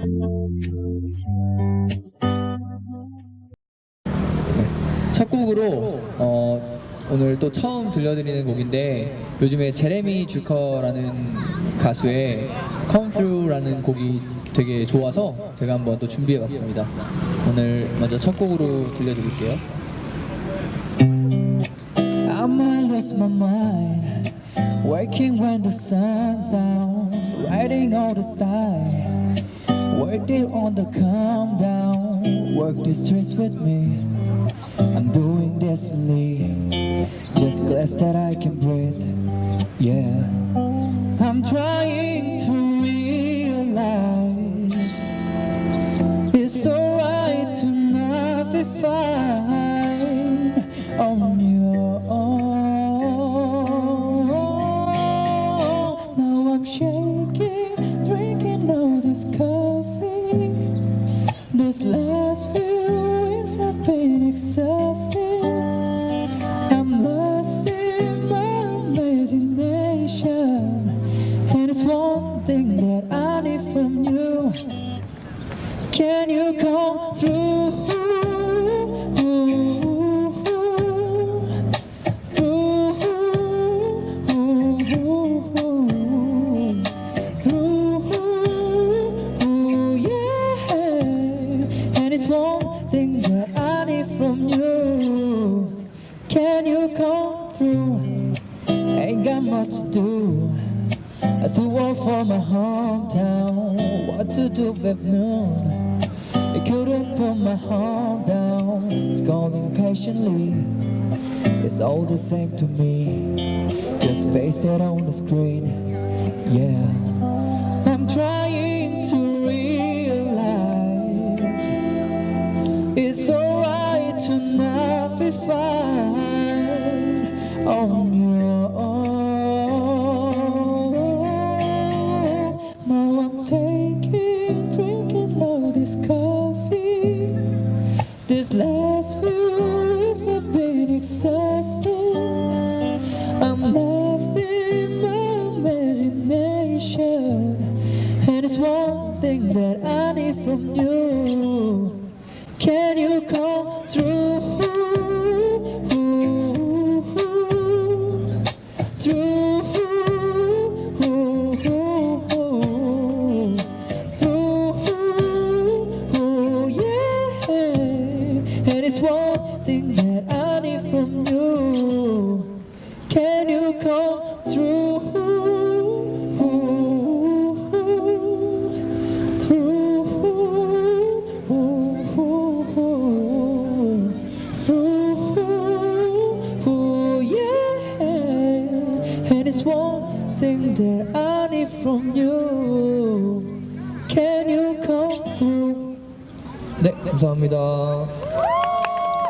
네. 첫 곡으로 어, 오늘 또 처음 들려드리는 곡인데 요즘에 제레미 주커라는 가수의 Come Through라는 곡이 되게 좋아서 제가 한번 또 준비해봤습니다. 오늘 먼저 첫 곡으로 들려드릴게요. I'm a lose my mind Working when the sun's down Writing all the time Worked it on the calm down. Work the streets with me. I'm doing this leave Just glad that I can breathe. Yeah. I'm trying to realize it's one thing that I need from you. Can you come through? Through, through, yeah. And it's one thing that I need from you. Can you come through? Ain't got much to do. I do work for my hometown. What to do with noon? I couldn't put my home down. Scrolling patiently. It's all the same to me. Just face it on the screen. Yeah. I'm trying to realize it's alright to not be fine on your I'm lost in my imagination, and it's one thing that I need from you. Can you come through? Through. And it's one thing you come through? Through, through, yeah. And it's one thing that I need from you. Can you come through? 네, 감사합니다.